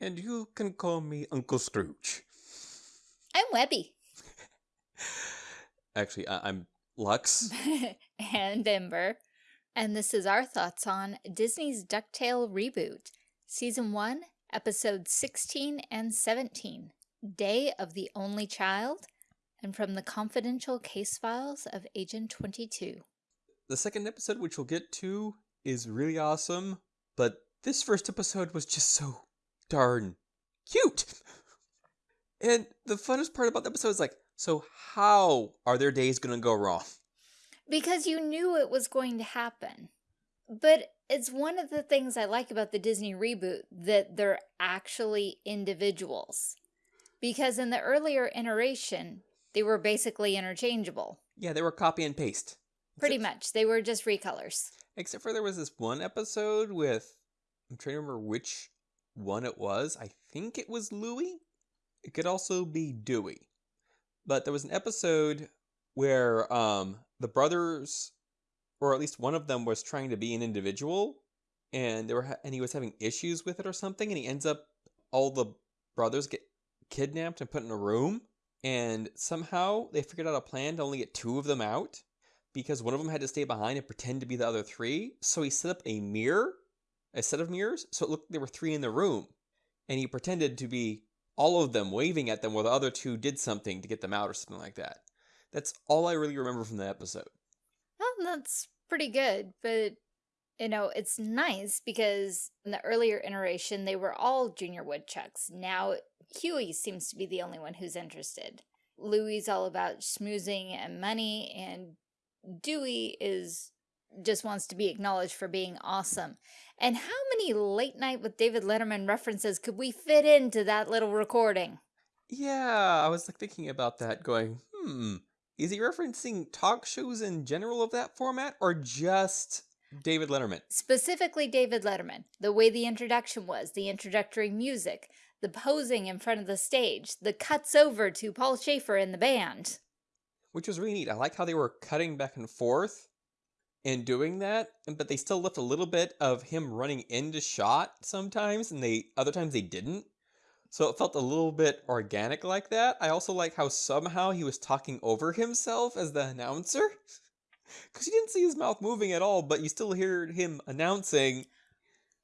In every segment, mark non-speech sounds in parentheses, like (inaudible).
And you can call me Uncle Scrooge. I'm Webby. (laughs) Actually, I- I'm Lux. (laughs) and Ember. And this is our thoughts on Disney's DuckTale reboot, Season 1, Episodes 16 and 17, Day of the Only Child, and from the confidential case files of Agent 22. The second episode, which we'll get to, is really awesome, but this first episode was just so darn cute. And the funnest part about the episode is like, so how are their days gonna go wrong? Because you knew it was going to happen. But it's one of the things I like about the Disney reboot that they're actually individuals. Because in the earlier iteration, they were basically interchangeable. Yeah, they were copy and paste. Pretty Except- much. They were just recolors. Except for there was this one episode with I'm trying to remember which one it was. I think it was Louie. It could also be Dewey. But there was an episode where um the brothers or at least one of them was trying to be an individual and they were and he was having issues with it or something and he ends up all the brothers get kidnapped and put in a room and somehow they figured out a plan to only get two of them out because one of them had to stay behind and pretend to be the other three. So he set up a mirror, a set of mirrors, so it looked there were three in the room. And he pretended to be all of them waving at them while the other two did something to get them out or something like that. That's all I really remember from the episode. Well, that's pretty good, but you know, it's nice because in the earlier iteration, they were all junior woodchucks. Now, Huey seems to be the only one who's interested. Louie's all about schmoozing and money, and Dewey is just wants to be acknowledged for being awesome. And how many late night with David Letterman references could we fit into that little recording? Yeah, I was like thinking about that, going, hmm, is he referencing talk shows in general of that format or just David Letterman? Specifically David Letterman, the way the introduction was, the introductory music, the posing in front of the stage, the cuts over to Paul Shaffer and the band. which was really neat. I like how they were cutting back and forth and doing that, but they still left a little bit of him running into shot sometimes, and they other times they didn't. So it felt a little bit organic like that. I also like how somehow he was talking over himself as the announcer. (laughs) Because you didn't see his mouth moving at all, but you still heard him announcing,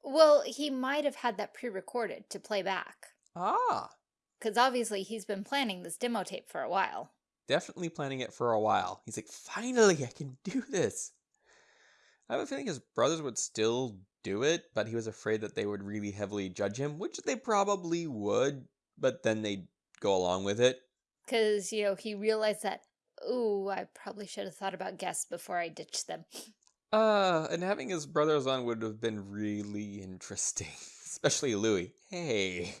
Well, he might have had that pre-recorded to play back. ah, Because obviously he's been planning this demo tape for a while. definitely planning it for a while. He's like, finally, I can do this. I have a feeling his brothers would still do it, but he was afraid that they would really heavily judge him, which they probably would, but then they'd go along with it. Because, you know, he realized that, ooh, I probably should have thought about guests before I ditched them. Uh, and having his brothers on would have been really interesting, (laughs) especially Louie. Hey,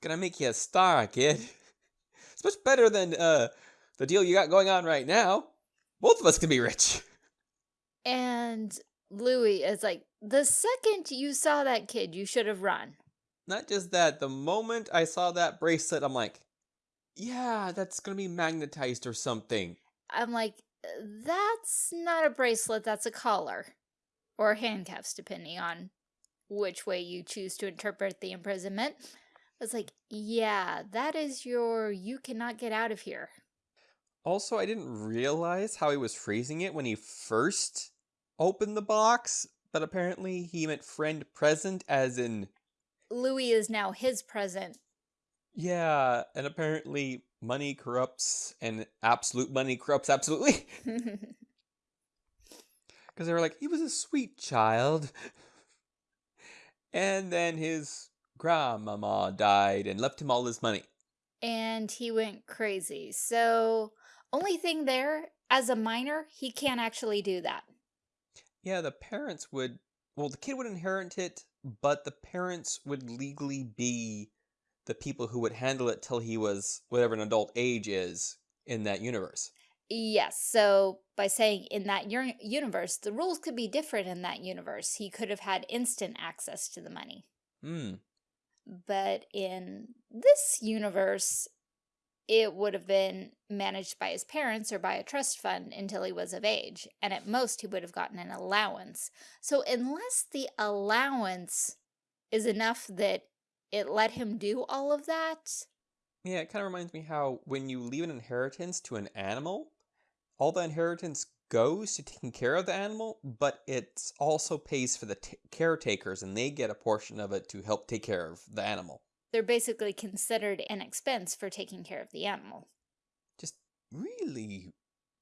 gonna make you a star, kid. It's much better than uh the deal you got going on right now. Both of us can be rich. And Louie is like, the second you saw that kid, you should have run. Not just that, the moment I saw that bracelet, I'm like, yeah, that's gonna be magnetized or something. I'm like, that's not a bracelet, that's a collar. Or handcuffs, depending on which way you choose to interpret the imprisonment. I was like, yeah, that is your you cannot get out of here. Also, I didn't realize how he was phrasing it when he first opened the box, but apparently he meant friend present, as in, Louie is now his present. yeah, and apparently money corrupts, and absolute money corrupts absolutely. (laughs) (laughs) Because they were like, he was a sweet child. (laughs) And then his grandmama died and left him all his money. and he went crazy. So, only thing there, as a minor, he can't actually do that. Yeah, the parents would. Well, the kid would inherit it, but the parents would legally be the people who would handle it till he was whatever an adult age is in that universe. Yes, so by saying in that universe, the rules could be different in that universe. He could have had instant access to the money. Hmm. But in this universe, it would have been managed by his parents or by a trust fund until he was of age. And at most, he would have gotten an allowance. So unless the allowance is enough that it let him do all of that. Yeah, it kind of reminds me how when you leave an inheritance to an animal, all the inheritance goes to taking care of the animal, but it also pays for the caretakers and they get a portion of it to help take care of the animal. They're basically considered an expense for taking care of the animal. Just really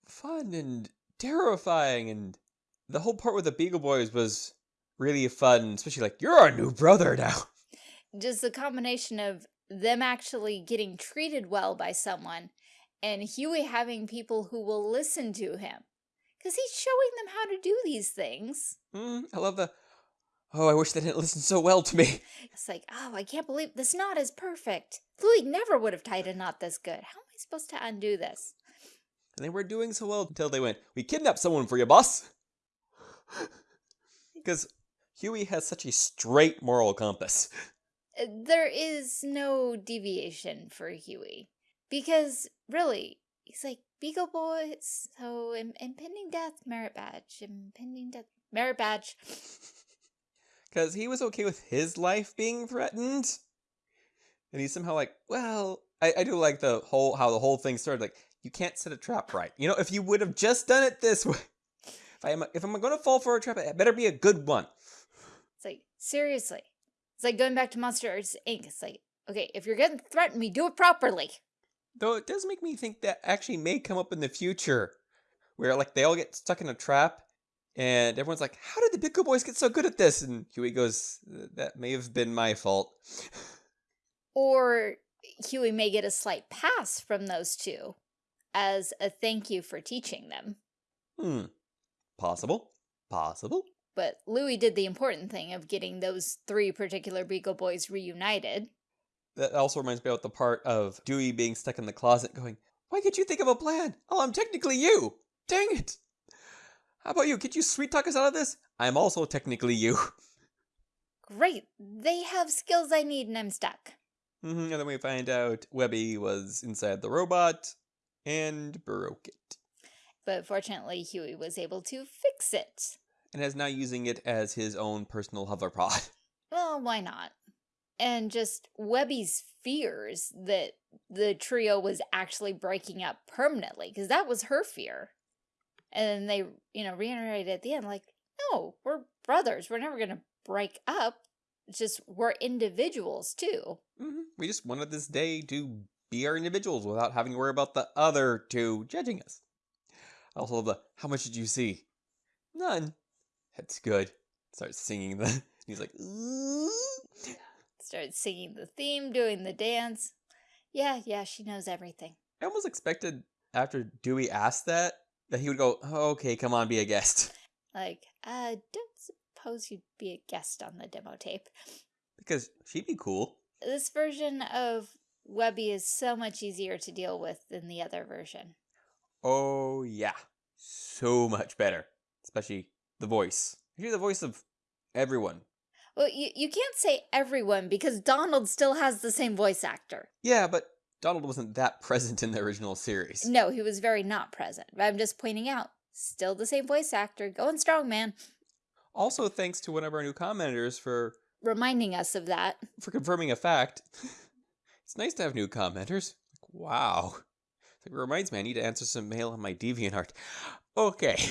fun and terrifying and the whole part with the Beagle Boys was really fun, especially like you're our new brother now. (laughs) Just the combination of them actually getting treated well by someone and Huey having people who will listen to him because he's showing them how to do these things. Mm, I love the, oh, I wish they didn't listen so well to me. It's like, oh, I can't believe this knot is perfect. Louie never would have tied a knot this good. How am I supposed to undo this? And they were doing so well until they went, we kidnapped someone for you, boss. (laughs) Because Huey has such a straight moral compass. Uh, There is no deviation for Huey. Because, really, he's like, Beagle Boys, so impending death, merit badge, impending death, merit badge. (laughs) Because he was okay with his life being threatened. And he's somehow like, well, I, I do like the whole, how the whole thing started. Like, you can't set a trap right. You know, if you would have just done it this (laughs) way. If, I am, if I'm going to fall for a trap, it better be a good one. It's like, seriously. It's like going back to Monsters Inc. It's like, okay, if you're going to threaten me, do it properly. Though it does make me think that actually may come up in the future. Where, like, they all get stuck in a trap. And everyone's like, how did the Pickle Boys get so good at this? And Huey goes, that may have been my fault. Or Huey may get a slight pass from those two as a thank you for teaching them. Hmm. Possible. Possible. But Louie did the important thing of getting those three particular Beagle Boys reunited. That also reminds me about the part of Dewey being stuck in the closet going, Why can't you think of a plan? Oh, I'm technically you. Dang it. How about you? Could you sweet talk us out of this? I'm also technically you. Great, they have skills I need and I'm stuck. Mhm, and then we find out Webby was inside the robot and broke it. But fortunately, Huey was able to fix it. And is now using it as his own personal hoverpod. (laughs) Well, why not? And just Webby's fears that the trio was actually breaking up permanently, because that was her fear. And then they, you know, reiterated at the end, like, no, we're brothers. We're never going to break up. It's just we're individuals too. Mhm, We just wanted this day to be our individuals without having to worry about the other two judging us. I also love the, how much did you see? None. That's good. Starts singing the, (laughs) he's like, "Ooh." Started singing the theme, doing the dance. Yeah, yeah, she knows everything. I almost expected after Dewey asked that, that he would go, oh, okay, come on, be a guest. (laughs) Like, uh, don't suppose you'd be a guest on the demo tape. Because she'd be cool. This version of Webby is so much easier to deal with than the other version. Oh, yeah. So much better. Especially the voice. You hear the voice of everyone. Well, you, you can't say everyone because Donald still has the same voice actor. Yeah, but Donald wasn't that (laughs) present in the original series. No, he was very not present. But I'm just pointing out, still the same voice actor. Going strong, man. Also, thanks to one of our new commenters for Reminding us of that. for confirming a fact. (laughs) it's nice to have new commenters. Like, wow. It reminds me, I need to answer some mail on my DeviantArt. Okay. (laughs)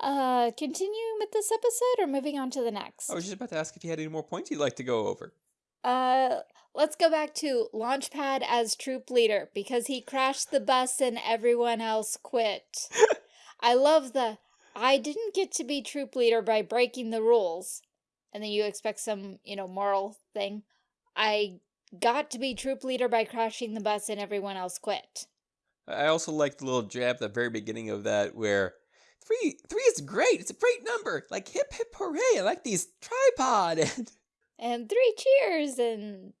Uh, continuing with this episode or moving on to the next? I was just about to ask if you had any more points you'd like to go over. Uh, let's go back to Launchpad as troop leader because he crashed the bus and everyone else quit. (laughs) I love the I didn't get to be troop leader by breaking the rules. And then you expect some, you know, moral thing. I got to be troop leader by crashing the bus and everyone else quit. I also like the little jab at the very beginning of that where three three is great. It's a great number. Like hip hip hooray. I like these tripod and (laughs) And three cheers and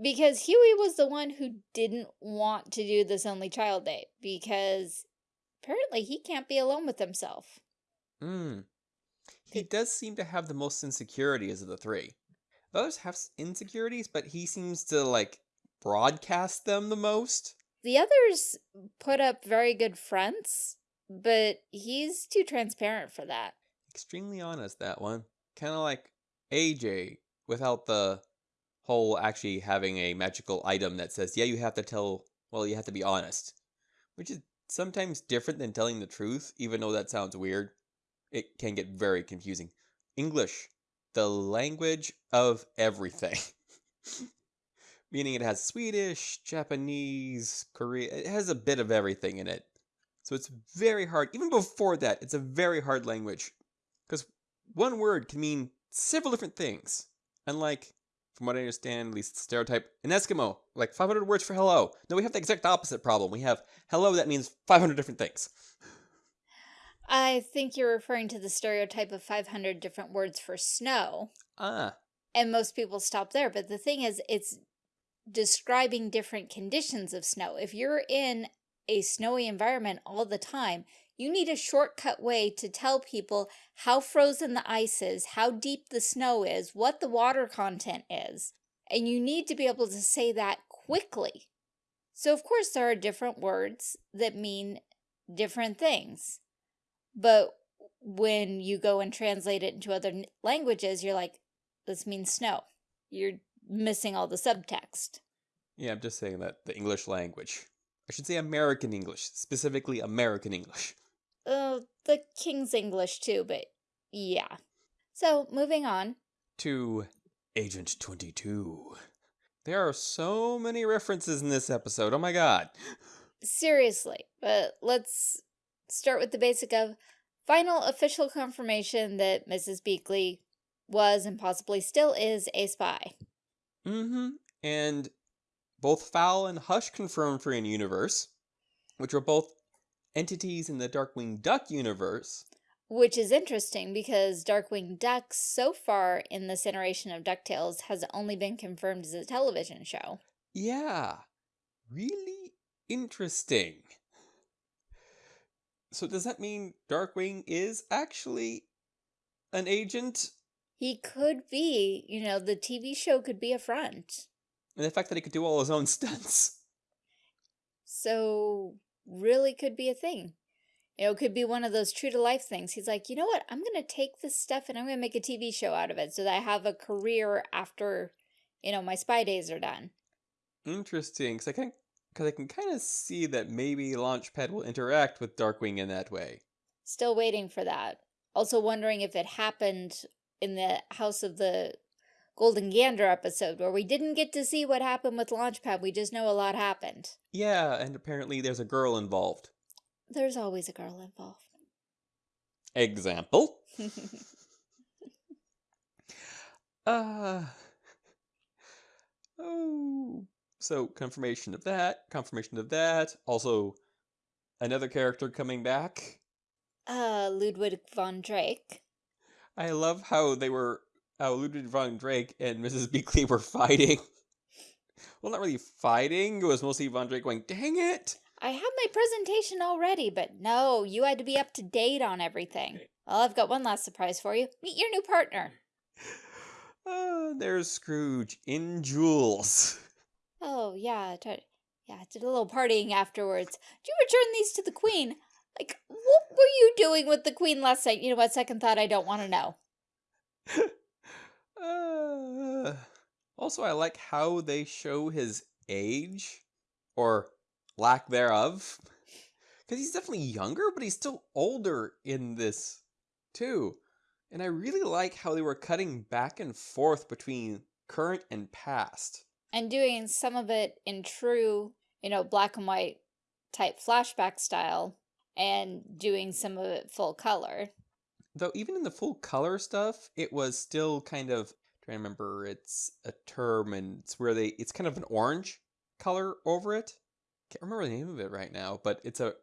because Huey was the one who didn't want to do this only child date because apparently he can't be alone with himself. Mm. He does seem to have the most insecurities of the three. The others have insecurities, but he seems to like broadcast them the most. The others put up very good fronts, but he's too transparent for that. Extremely honest, that one. Kind of like AJ without the whole actually having a magical item that says, yeah, you have to tell, well, you have to be honest, which is sometimes different than telling the truth, even though that sounds weird. It can get very confusing. English, the language of everything. (laughs) Meaning it has Swedish, Japanese, Korean, it has a bit of everything in it. So it's very hard. Even before that, it's a very hard language. Because one word can mean several different things. Unlike, from what I understand, at least stereotype, an Eskimo, like 500 words for hello. No, we have the exact opposite problem. We have hello that means 500 different things. I think you're referring to the stereotype of 500 different words for snow. Ah. And most people stop there. But the thing is, it's describing different conditions of snow. If you're in a snowy environment all the time, you need a shortcut way to tell people how frozen the ice is, how deep the snow is, what the water content is. And you need to be able to say that quickly. So of course there are different words that mean different things. But when you go and translate it into other languages, you're like, this means snow. You're missing all the subtext. Yeah, I'm just saying that the English language. I should say American English, specifically American English. Uh, the King's English too, but yeah. So, moving on. To Agent 22. There are so many references in this episode, oh my god. Seriously, but let's start with the basic of final official confirmation that Mrs. Beakley was and possibly still is a spy. Mm-hmm. And both Fowl and S.H.U.S.H. confirmed for In-Universe, which were both entities in the Darkwing Duck universe. Which is interesting because Darkwing Duck so far in this iteration of DuckTales has only been confirmed as a television show. Yeah, really interesting. So does that mean Darkwing is actually an agent? He could be. You know, the TV show could be a front. And the fact that he could do all his own (laughs) stunts. So, really could be a thing. You know, it could be one of those true to life things. He's like, you know what? I'm going to take this stuff and I'm going to make a TV show out of it so that I have a career after, you know, my spy days are done. Interesting. Because I can because I can kind of see that maybe Launchpad will interact with Darkwing in that way. Still waiting for that. Also wondering if it happened in the House of the Golden Gander episode where we didn't get to see what happened with Launchpad. We just know a lot happened. Yeah, and apparently there's a girl involved. There's always a girl involved. Example? (laughs) uh, oh, so confirmation of that, confirmation of that. Also, another character coming back. Uh, Ludwig von Drake. I love how they were, how Ludwig von Drake and Mrs. (laughs) Beakley were fighting. (laughs) well, not really fighting. It was mostly Von Drake going, dang it. I have my presentation already, but no, you had to be up to date on everything. Well, I've got one last surprise for you. Meet your new partner. (laughs) Uh, there's Scrooge in jewels. Oh, yeah. Yeah, did a little partying afterwards. Did you return these to the queen? Like, what were you doing with the queen last night? You know what, second thought, I don't want to know. Uh, also, I like how they show his age, or lack thereof. Because he's definitely younger, but he's still older in this, too. And I really like how they were cutting back and forth between current and past and doing some of it in true, you know, black and white type flashback style and doing some of it full color. Though even in the full color stuff, it was still kind of trying to remember it's a term and it's where they it's kind of an orange color over it. Can't remember the name of it right now, but it's a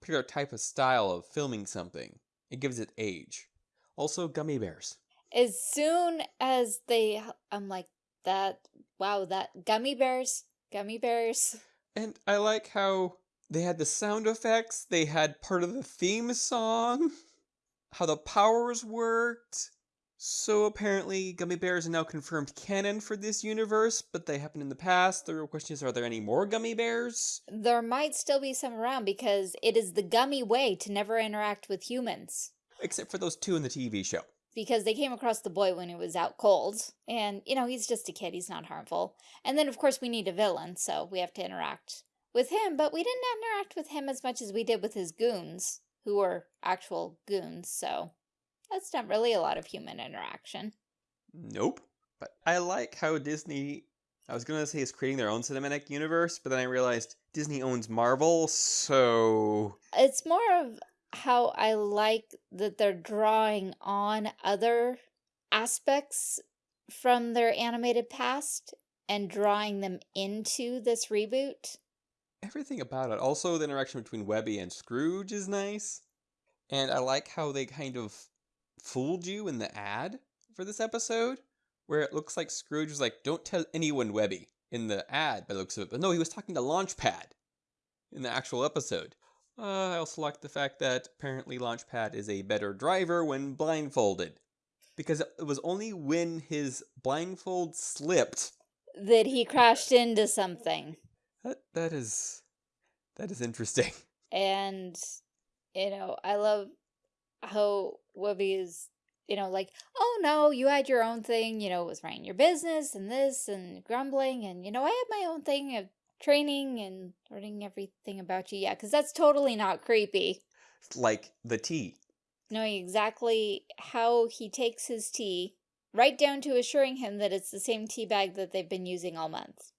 particular type of style of filming something. It gives it age. Also gummy bears. As soon as they I'm like that Wow, that gummy bears, gummy bears. And I like how they had the sound effects, they had part of the theme song, (laughs) how the powers worked. So apparently gummy bears are now confirmed canon for this universe, but they happened in the past. The real question is, are there any more gummy bears? There might still be some around because it is the gummy way to never interact with humans. Except for those two in the TV show. because they came across the boy when he was out cold. And, you know, he's just a kid. He's not harmful. And then, of course, we need a villain, so we have to interact with him. But we didn't interact with him as much as we did with his goons, who were actual goons. So that's not really a lot of human interaction. Nope. But I like how Disney, I was going to say is creating their own cinematic universe, but then I realized Disney owns Marvel, so... It's more of how I like that they're drawing on other aspects from their animated past and drawing them into this reboot. Everything about it. Also, the interaction between Webby and Scrooge is nice. And I like how they kind of fooled you in the ad for this episode, where it looks like Scrooge was like, don't tell anyone Webby in the ad by the looks of it. But no, he was talking to Launchpad in the actual episode. Uh, I also like the fact that apparently Launchpad is a better driver when blindfolded. Because it was only when his blindfold slipped that he crashed into something. That that is that is interesting. (laughs) And you know, I love how Webby is, you know, like, oh no, you had your own thing, you know, was running your business and this and grumbling and you know, I had my own thing of training and learning everything about you. Yeah, because that's totally not creepy. Like the tea. Knowing exactly how he takes his tea, right down to assuring him that it's the same tea bag that they've been using all month.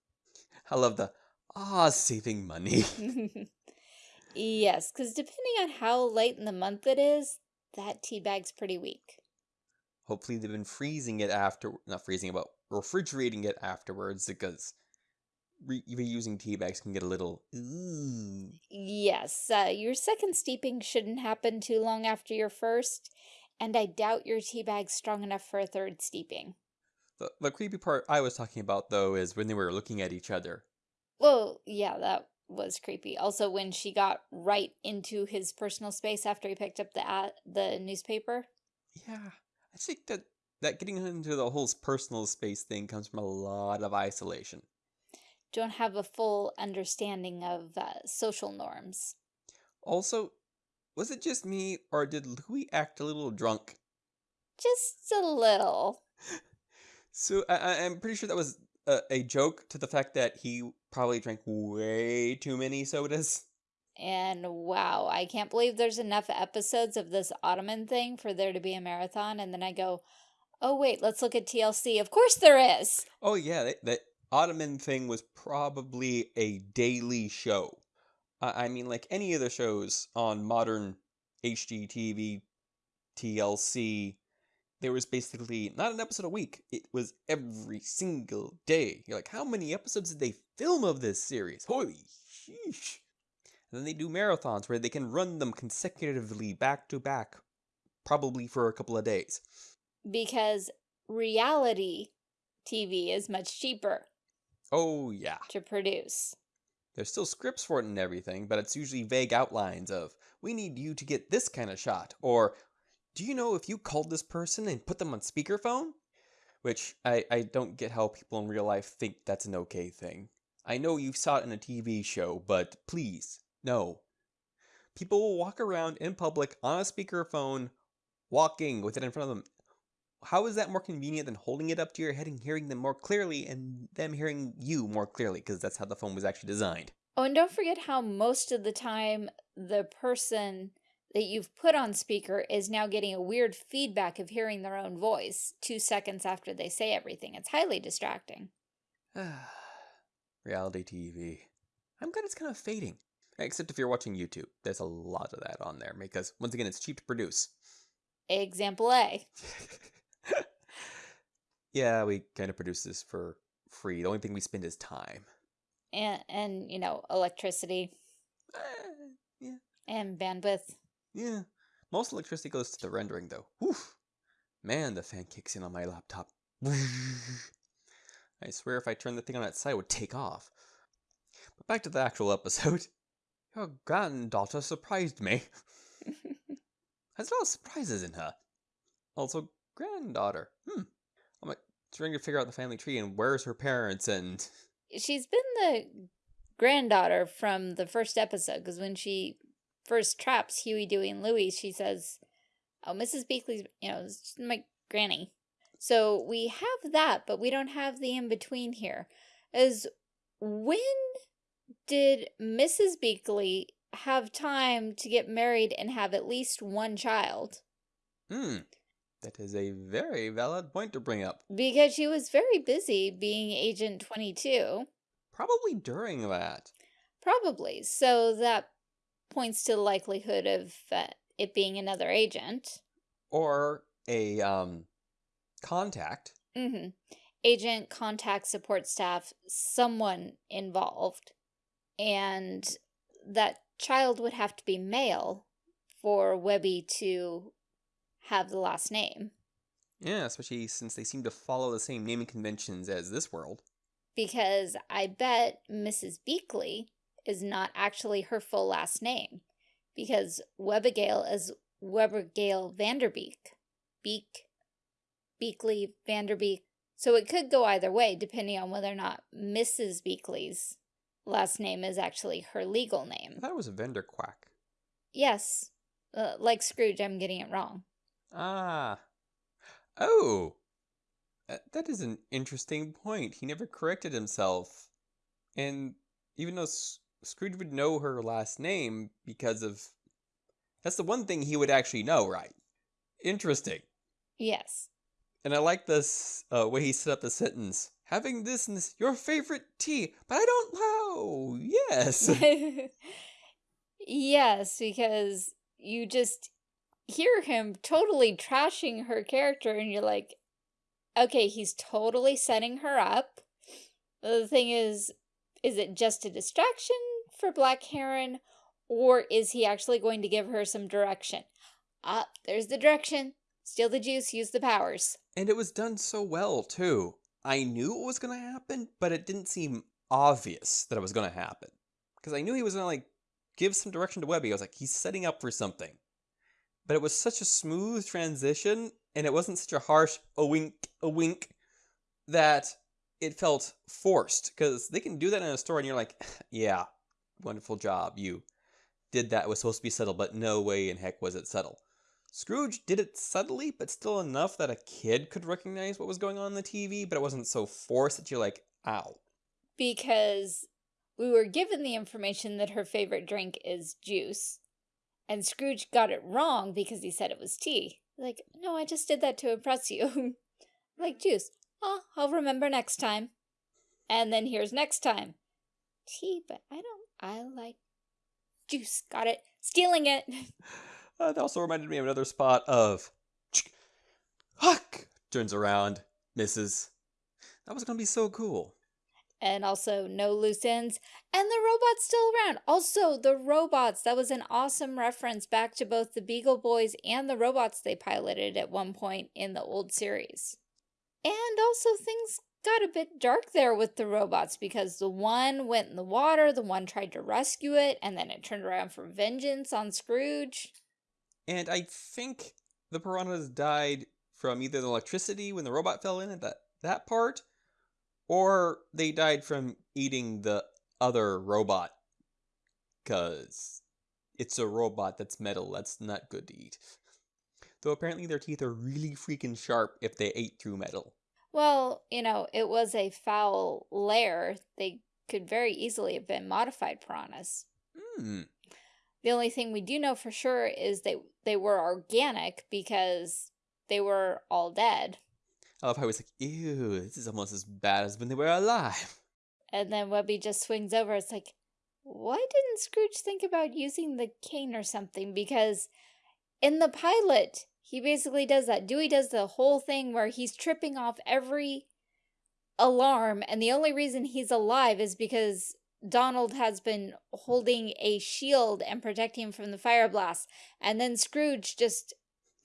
I love the, ah, saving money. (laughs) (laughs) yes, because depending on how late in the month it is, that tea bag's pretty weak. Hopefully they've been freezing it after, not freezing it, but refrigerating it afterwards because re reusing tea bags can get a little. Ooh. Yes, uh, your second steeping shouldn't happen too long after your first, and I doubt your tea bag's strong enough for a third steeping. The, the creepy part I was talking about, though, is when they were looking at each other. Well, yeah, that was creepy. Also, when she got right into his personal space after he picked up the ad, the newspaper. Yeah, I think that that getting into the whole personal space thing comes from a lot of isolation don't have a full understanding of uh, social norms. Also, was it just me, or did Louie act a little drunk? Just a little. (laughs) so I, am pretty sure that was a, a joke to the fact that he probably drank way too many sodas. And wow, I can't believe there's enough episodes of this Ottoman thing for there to be a marathon. And then I go, oh wait, let's look at TLC. Of course there is. Oh yeah, they, Ottoman thing was probably a daily show. I mean, like any of the shows on modern HGTV, TLC, there was basically not an episode a week. It was every single day. You're like, how many episodes did they film of this series? Holy sheesh. And then they do marathons where they can run them consecutively back to back, probably for a couple of days. Because reality TV is much cheaper. Oh, yeah. To produce. There's still scripts for it and everything, but it's usually vague outlines of, we need you to get this kind of shot, or, do you know if you called this person and put them on speakerphone? Which, I, I don't get how people in real life think that's an okay thing. I know you saw it in a TV show, but please, no. People will walk around in public on a speakerphone, walking with it in front of them, how is that more convenient than holding it up to your head and hearing them more clearly and them hearing you more clearly because that's how the phone was actually designed. Oh, and don't forget how most of the time the person that you've put on speaker is now getting a weird feedback of hearing their own voice two seconds after they say everything. It's highly distracting. (sighs) Reality TV. I'm glad it's kind of fading. Except if you're watching YouTube. There's a lot of that on there because, once again, it's cheap to produce. Example A. (laughs) yeah, we kind of produce this for free. The only thing we spend is time. And, and you know, electricity. Uh, yeah. And bandwidth. Yeah. Most electricity goes to the rendering, though. Woof. Man, the fan kicks in on my laptop. (laughs) I swear if I turned the thing on its side, it would take off. But back to the actual (laughs) episode. Your granddaughter surprised me. (laughs) Has a lot of surprises in her. Also, granddaughter. Hmm. I'm like trying to figure out the family tree and where's her parents and. She's been the granddaughter from the first episode because when she first traps Huey, Dewey, and Louie, she says, Oh, Mrs. Beakley's, you know, my granny. So we have that, but we don't have the in-between here. Is when did Mrs. Beakley have time to get married and have at least one child? Hmm. That is a very valid point to bring up. Because she was very busy being Agent 22. Probably during that. Probably. So that points to the likelihood of uh, it being another agent. Or a um, contact. Mm -hmm. Agent, contact, support staff, someone involved. And that child would have to be male for Webby to have the last name. Yeah, especially since they seem to follow the same naming conventions as this world. Because I bet Mrs. Beakley is not actually her full last name. Because Webbigail is Webbigail Vanderbeek. Beek, Beakley, Vanderbeek. So it could go either way, depending on whether or not Mrs. Beakley's last name is actually her legal name. I thought it was a Vanderquack. Yes. Uh, like Scrooge, I'm getting it wrong. Ah. Oh. Uh, that is an interesting point. He never corrected himself. And even though S Scrooge would know her last name because of... That's the one thing he would actually know, right? Interesting. Yes. And I like this uh, way he set up the sentence. Having this and this, your favorite tea, but I don't know. Yes. (laughs) (laughs) yes, because you just hear him totally trashing her character and you're like, okay, he's totally setting her up. The thing is, is it just a distraction for Black Heron or is he actually going to give her some direction? Ah, there's the direction. Steal the juice, use the powers. And it was done so well, too. I knew it was going to happen, but it didn't seem obvious that it was going to happen. Because I knew he was going to, like, give some direction to Webby. I was like, he's setting up for something but it was such a smooth transition and it wasn't such a harsh a wink a wink that it felt forced because they can do that in a story and you're like (laughs) yeah wonderful job you did that was supposed to be subtle but no way in heck was it subtle scrooge did it subtly but still enough that a kid could recognize what was going on in the tv but it wasn't so forced that you're like ow because we were given the information that her favorite drink is juice and Scrooge got it wrong because he said it was tea. Like, no, I just did that to impress you. (laughs) like juice. Oh, I'll remember next time. And then here's next time. Tea, but I don't, I like juice. Got it. Stealing it. (laughs) Uh, that also reminded me of another spot of Huck turns around, misses. That was going to be so cool and also no loose ends. And the robot's still around. Also, the robots. That was an awesome reference back to both the Beagle Boys and the robots they piloted at one point in the old series. And also things got a bit dark there with the robots because the one went in the water, the one tried to rescue it, and then it turned around for vengeance on Scrooge. And I think the piranhas died from either the electricity when the robot fell in at that, that part, or they died from eating the other robot. Because it's a robot that's metal. That's not good to eat. Though apparently their teeth are really freaking sharp if they ate through metal. Well, you know, it was a foul lair. They could very easily have been modified piranhas. Hmm. The only thing we do know for sure is they they were organic because they were all dead. I love how he's like, ew, this is almost as bad as when they were alive. (laughs) And then Webby just swings over. It's like, why didn't Scrooge think about using the cane or something? Because in the pilot, he basically does that. Dewey does the whole thing where he's tripping off every alarm. And the only reason he's alive is because Donald has been holding a shield and protecting him from the fire blast. And then Scrooge just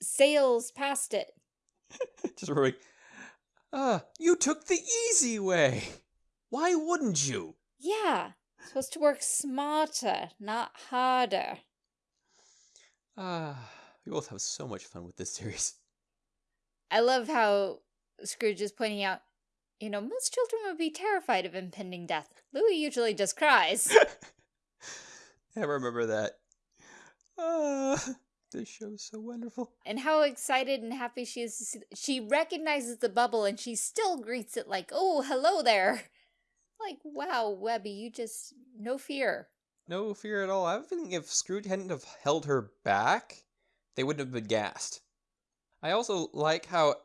sails past it. (laughs) just roaring, Ah, uh, you took the easy way. Why wouldn't you? Yeah, supposed to work smarter, not harder. Ah, uh, we both have so much fun with this series. (laughs) I love how Scrooge is pointing out, you know, most children would be terrified of impending death. Louie usually just cries. (laughs) I remember that. Uh, (laughs) This show is so wonderful. And how excited and happy she is. to see- She recognizes the bubble and she still greets it like, oh, hello there. Like, wow, Webby, you just, no fear. No fear at all. I think if Scrooge hadn't have held her back, they wouldn't have been gassed. I also like how,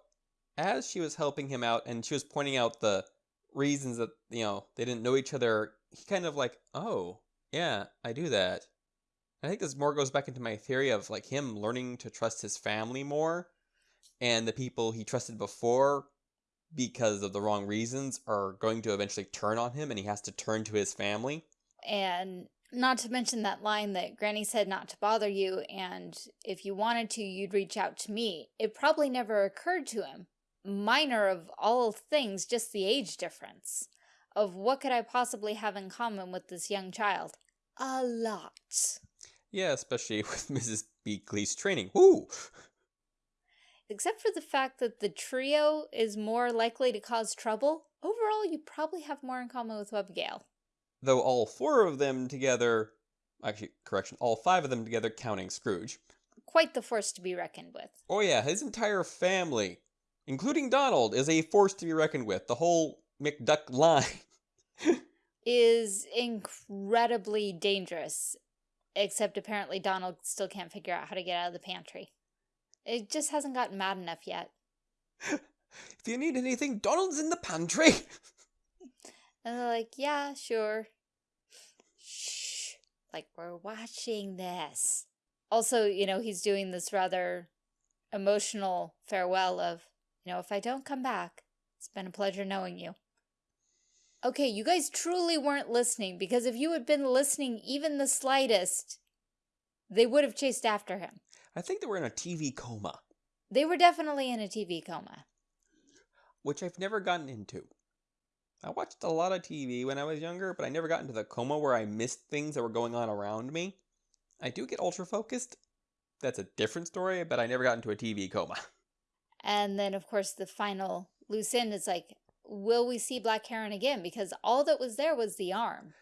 as she was helping him out and she was pointing out the reasons that, you know, they didn't know each other, he kind of like, oh, yeah, I do that. I think this more goes back into my theory of like him learning to trust his family more and the people he trusted before because of the wrong reasons are going to eventually turn on him and he has to turn to his family. And not to mention that line that Granny said not to bother you, and if you wanted to, you'd reach out to me. It probably never occurred to him. Minor of all things, just the age difference. Of what could I possibly have in common with this young child? A lot. Yeah, especially (laughs) with Mrs. Beakley's training. Woo! Except for the fact that the trio is more likely to cause trouble, overall you probably have more in common with Abigail. Though all four of them together, actually, correction, all five of them together counting Scrooge. Quite the force to be reckoned with. Oh yeah, his entire family, including Donald, is a force to be reckoned with. The whole McDuck line. (laughs) Is incredibly dangerous. Except apparently Donald still can't figure out how to get out of the pantry. It just hasn't gotten mad enough yet. (laughs) if you need anything, Donald's in the pantry. (laughs) And they're like, yeah, sure. Shh. Like, we're watching this. Also, you know, he's doing this rather emotional farewell of, you know, if I don't come back, it's been a pleasure knowing you. Okay, you guys truly weren't listening because if you had been listening even the slightest, they would have chased after him. I think they were in a TV coma, They were definitely in a TV coma. which I've never gotten into. I watched a lot of TV when I was younger, but I never got into the coma where I missed things that were going on around me. I do get ultra focused. That's a different story, but I never got into a TV coma. (laughs) And then, of course, the final loose end is like, will we see Black Heron again? Because all that was there was the arm.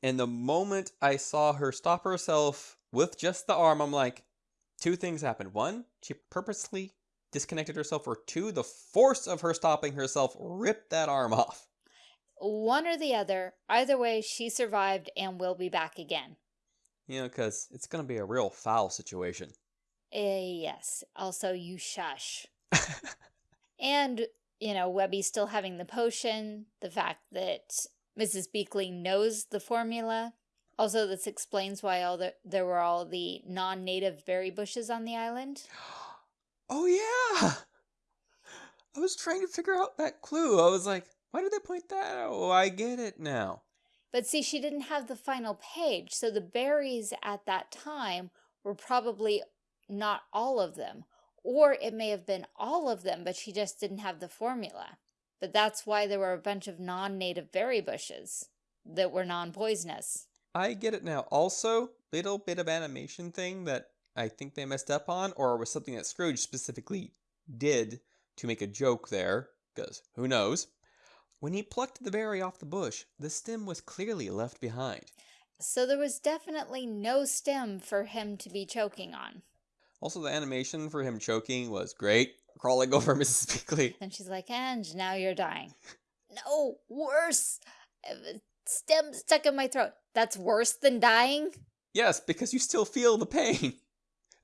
And the moment I saw her stop herself with just the arm, I'm like, two things happened. One, she purposely disconnected herself, or two, the force of her stopping herself ripped that arm off. One or the other. Either way, she survived and will be back again. You know, because it's going to be a real foul situation. Eh, yes. Also, you shush. (laughs) And, you know, Webby still having the potion, the fact that Mrs. Beakley knows the formula. Also, this explains why all the, there were all the non-native berry bushes on the island. (gasps) oh, yeah! I was trying to figure out that clue. I was like, why did they point that out? Oh, I get it now. But see, she didn't have the final page, so the berries at that time were probably not all of them. Or it may have been all of them, but she just didn't have the formula. But that's why there were a bunch of non-native berry bushes that were non-poisonous. I get it now. Also, little bit of animation thing that I think they messed up on, or was something that Scrooge specifically did to make a joke there, because who knows? When he plucked the berry off the bush, the stem was clearly left behind. So there was definitely no stem for him to be choking on. Also, the animation for him choking was great, crawling (laughs) over Mrs. Beakley. And she's like, and now you're dying. no, worse. Stem stuck in my throat. That's worse than dying? Yes, because you still feel the pain.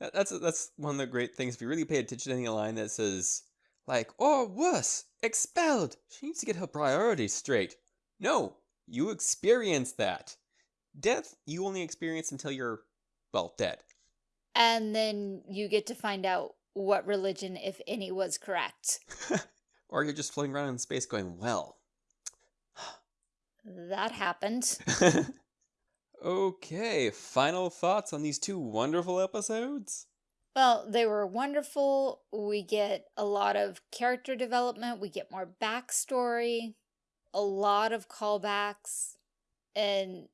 That's that's one of the great things. If you really pay attention to any line that says, like, or worse, expelled. She needs to get her priorities straight. No, you experience that. Death, you only experience until you're, well, dead. And then you get to find out what religion, if any, was correct. (laughs) or you're just floating around in space going, well. That happened. (laughs) okay, final thoughts on these two wonderful episodes? Well, they were wonderful. We get a lot of character development. We get more backstory, a lot of callbacks. And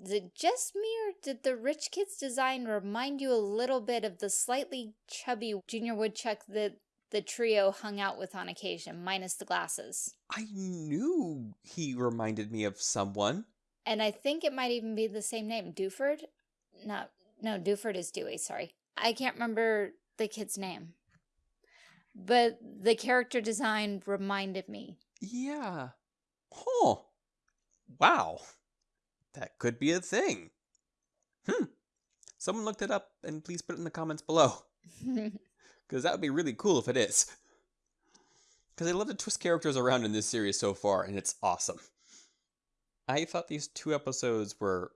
is it just me or did the Rich Kids design remind you a little bit of the slightly chubby Junior Woodchuck that the trio hung out with on occasion, minus the glasses? I knew he reminded me of someone. And I think it might even be the same name. Dewford? No, no, Dewford is Dewey, sorry. I can't remember the kid's name. But the character design reminded me. Yeah. Huh. Wow. That could be a thing. Hmm. Someone looked it up and please put it in the comments below. (laughs) Because that would be really cool if it is. Because I love to twist characters around in this series so far, and it's awesome. I thought these two episodes were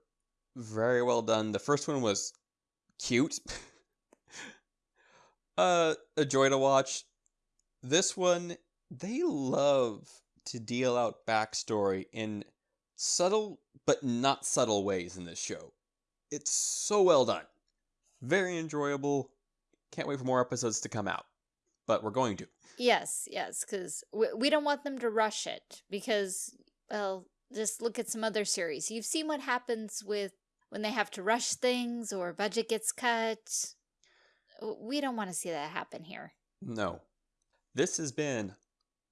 very well done. The first one was cute. (laughs) uh, a joy to watch. This one, they love to deal out backstory in subtle but not subtle ways in this show. It's so well done. Very enjoyable. Can't wait for more episodes to come out. But we're going to. Yes, yes, because we, we don't want them to rush it because, well, just look at some other series. You've seen what happens with when they have to rush things or budget gets cut. We don't want to see that happen here. No. This has been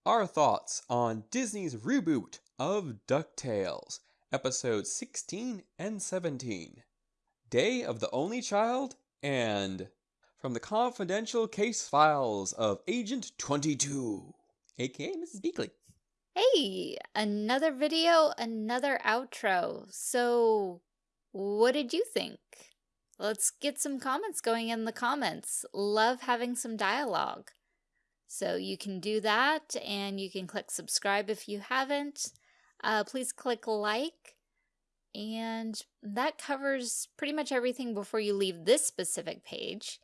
our thoughts on Disney's reboot of DuckTales, episodes 16 and 17. Day of the Only Child and from the confidential case files of Agent 22, aka Mrs. Beakley. Hey, another video, another outro. So, what did you think? Let's get some comments going in the comments. Love having some dialogue. So you can do that and you can click subscribe if you haven't. Uh, please click like and that covers pretty much everything before you leave this specific page.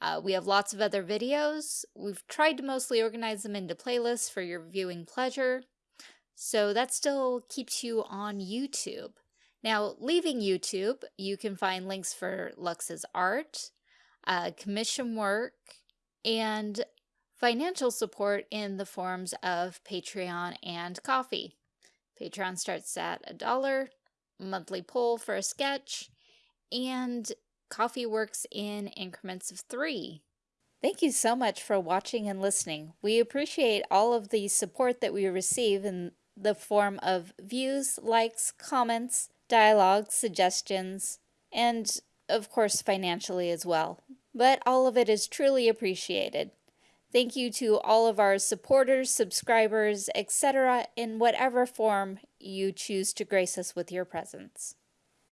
Uh, we have lots of other videos. We've tried to mostly organize them into playlists for your viewing pleasure. So that still keeps you on YouTube. Now, leaving YouTube, you can find links for Lux's art, uh, commission work, and financial support in the forms of Patreon and Ko-fi. Patreon starts at a dollar, monthly poll for a sketch, and Ko-fi works in increments of three. Thank you so much for watching and listening. We appreciate all of the support that we receive in the form of views, likes, comments, dialogue, suggestions, and of course financially as well. But all of it is truly appreciated. Thank you to all of our supporters, subscribers, etc. in whatever form you choose to grace us with your presence.